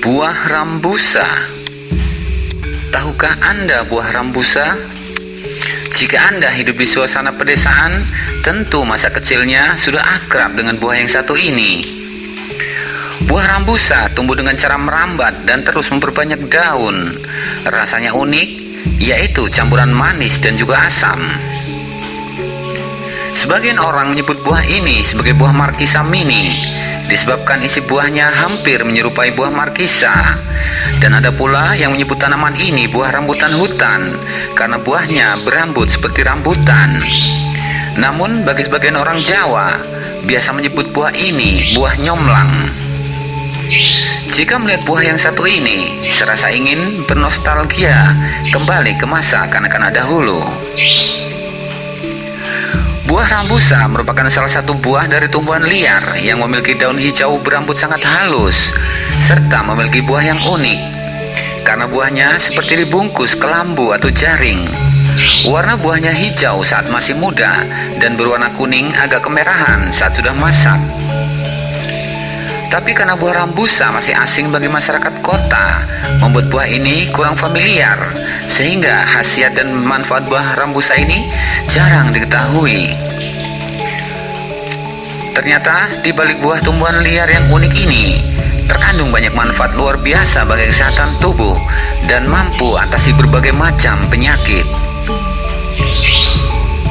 Buah rambusa Tahukah Anda buah rambusa? Jika Anda hidup di suasana pedesaan, tentu masa kecilnya sudah akrab dengan buah yang satu ini. Buah rambusa tumbuh dengan cara merambat dan terus memperbanyak daun. Rasanya unik, yaitu campuran manis dan juga asam. Sebagian orang menyebut buah ini sebagai buah markisa mini, disebabkan isi buahnya hampir menyerupai buah markisa. Dan ada pula yang menyebut tanaman ini buah rambutan hutan karena buahnya berambut seperti rambutan. Namun bagi sebagian orang Jawa biasa menyebut buah ini buah nyomlang. Jika melihat buah yang satu ini, serasa ingin bernostalgia kembali ke masa kanak-kanak dahulu. Buah rambusa merupakan salah satu buah dari tumbuhan liar yang memiliki daun hijau berambut sangat halus serta memiliki buah yang unik karena buahnya seperti dibungkus kelambu atau jaring. Warna buahnya hijau saat masih muda dan berwarna kuning agak kemerahan saat sudah masak. Tapi karena buah rambusa masih asing bagi masyarakat kota, membuat buah ini kurang familiar, sehingga khasiat dan manfaat buah rambusa ini jarang diketahui. Ternyata di balik buah tumbuhan liar yang unik ini, terkandung banyak manfaat luar biasa bagi kesehatan tubuh dan mampu atasi berbagai macam penyakit.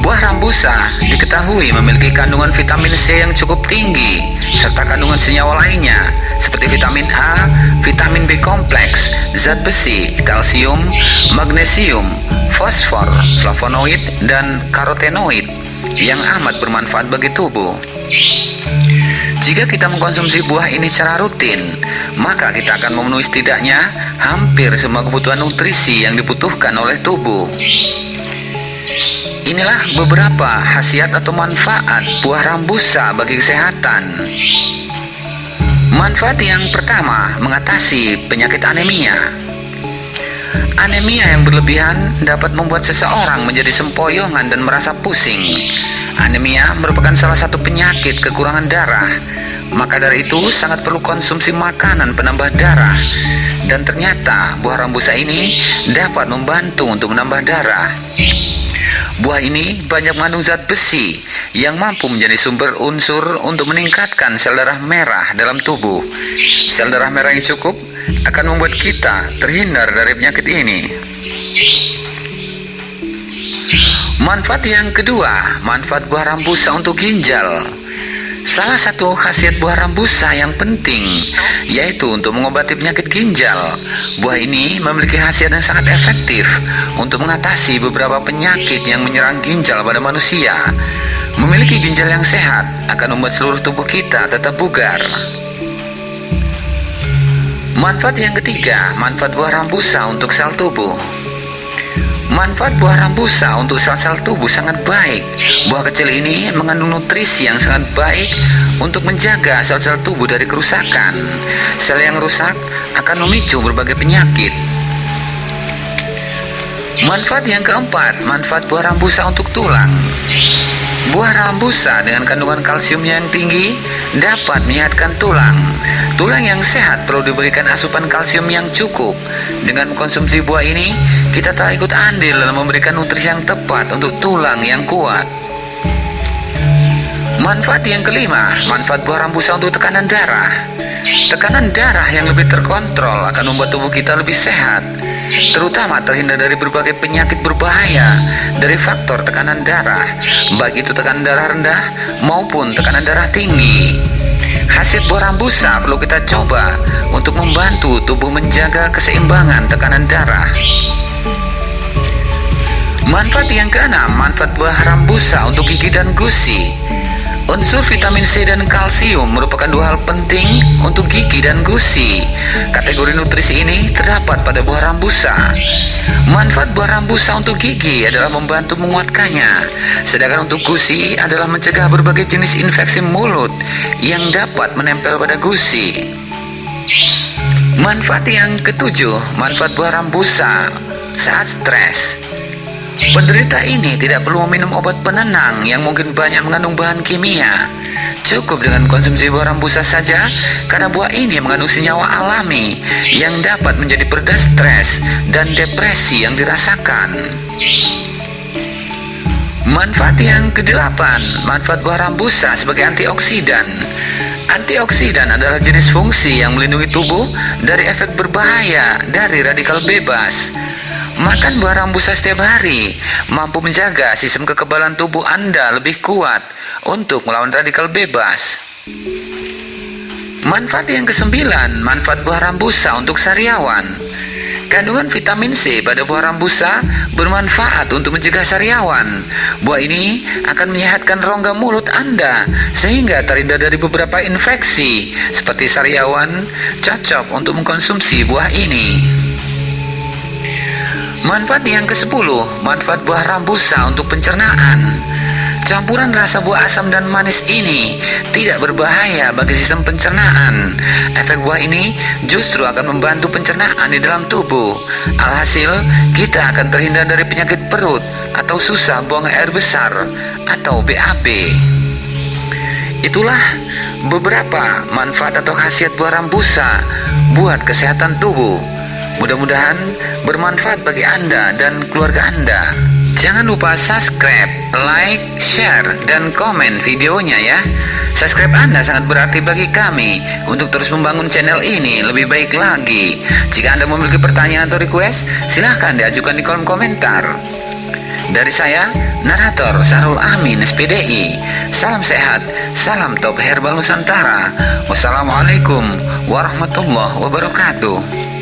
Buah rambusa diketahui memiliki kandungan vitamin C yang cukup tinggi serta kandungan senyawa lainnya seperti vitamin A, vitamin B kompleks, zat besi, kalsium, magnesium, fosfor, flavonoid, dan karotenoid yang amat bermanfaat bagi tubuh. Jika kita mengkonsumsi buah ini secara rutin, maka kita akan memenuhi setidaknya hampir semua kebutuhan nutrisi yang dibutuhkan oleh tubuh. Inilah beberapa khasiat atau manfaat buah rambusa bagi kesehatan. Manfaat yang pertama, mengatasi penyakit anemia. Anemia yang berlebihan dapat membuat seseorang menjadi sempoyongan dan merasa pusing. Anemia merupakan salah satu penyakit kekurangan darah. Maka dari itu sangat perlu konsumsi makanan penambah darah. Dan ternyata buah rambusa ini dapat membantu untuk menambah darah. Buah ini banyak mengandung zat besi yang mampu menjadi sumber unsur untuk meningkatkan sel darah merah dalam tubuh. Sel darah merah yang cukup akan membuat kita terhindar dari penyakit ini. Manfaat yang kedua, manfaat buah rambusa untuk ginjal. Salah satu khasiat buah rambusa yang penting yaitu untuk mengobati penyakit ginjal. Buah ini memiliki khasiat yang sangat efektif untuk mengatasi beberapa penyakit yang menyerang ginjal pada manusia. Memiliki ginjal yang sehat akan membuat seluruh tubuh kita tetap bugar. Manfaat yang ketiga, manfaat buah rambusa untuk sel tubuh. Manfaat buah rambusa untuk sel-sel tubuh sangat baik. Buah kecil ini mengandung nutrisi yang sangat baik untuk menjaga sel-sel tubuh dari kerusakan. Sel yang rusak akan memicu berbagai penyakit. Manfaat yang keempat, manfaat buah rambusa untuk tulang. Buah rambusa dengan kandungan kalsium yang tinggi dapat menyehatkan tulang. Tulang yang sehat perlu diberikan asupan kalsium yang cukup. Dengan mengkonsumsi buah ini, kita telah ikut andil dalam memberikan nutrisi yang tepat untuk tulang yang kuat. Manfaat yang kelima, manfaat buah rambusa untuk tekanan darah. Tekanan darah yang lebih terkontrol akan membuat tubuh kita lebih sehat, terutama terhindar dari berbagai penyakit berbahaya dari faktor tekanan darah, baik itu tekanan darah rendah maupun tekanan darah tinggi. Hasil buah rambusa perlu kita coba untuk membantu tubuh menjaga keseimbangan tekanan darah. Manfaat yang keenam, manfaat buah rambusa untuk gigi dan gusi. Unsur vitamin C dan kalsium merupakan dua hal penting untuk gigi dan gusi. Kategori nutrisi ini terdapat pada buah rambusa. Manfaat buah rambusa untuk gigi adalah membantu menguatkannya, sedangkan untuk gusi adalah mencegah berbagai jenis infeksi mulut yang dapat menempel pada gusi. Manfaat yang ketujuh, manfaat buah rambusa saat stres. Penderita ini tidak perlu meminum obat penenang yang mungkin banyak mengandung bahan kimia. Cukup dengan konsumsi buah rambusa saja, karena buah ini mengandung senyawa alami yang dapat menjadi pereda stres dan depresi yang dirasakan. Manfaat yang kedelapan, manfaat buah rambusa sebagai antioksidan. Antioksidan adalah jenis fungsi yang melindungi tubuh dari efek berbahaya dari radikal bebas. Makan buah rambusa setiap hari mampu menjaga sistem kekebalan tubuh Anda lebih kuat untuk melawan radikal bebas. Manfaat yang kesembilan, manfaat buah rambusa untuk sariawan. Kandungan vitamin C pada buah rambusa bermanfaat untuk mencegah sariawan. Buah ini akan menyehatkan rongga mulut Anda sehingga terhindar dari beberapa infeksi seperti sariawan. Cocok untuk mengkonsumsi buah ini. Manfaat yang ke-10, manfaat buah rambusa untuk pencernaan. Campuran rasa buah asam dan manis ini tidak berbahaya bagi sistem pencernaan. Efek buah ini justru akan membantu pencernaan di dalam tubuh. Alhasil, kita akan terhindar dari penyakit perut atau susah buang air besar atau BAB. Itulah beberapa manfaat atau khasiat buah rambusa buat kesehatan tubuh. Mudah-mudahan bermanfaat bagi Anda dan keluarga Anda. Jangan lupa subscribe, like, share, dan komen videonya ya. Subscribe Anda sangat berarti bagi kami untuk terus membangun channel ini lebih baik lagi. Jika Anda memiliki pertanyaan atau request, silahkan diajukan di kolom komentar. Dari saya, narator Sarul Amin SPDI. Salam sehat, salam top herbal Nusantara. Wassalamualaikum warahmatullahi wabarakatuh.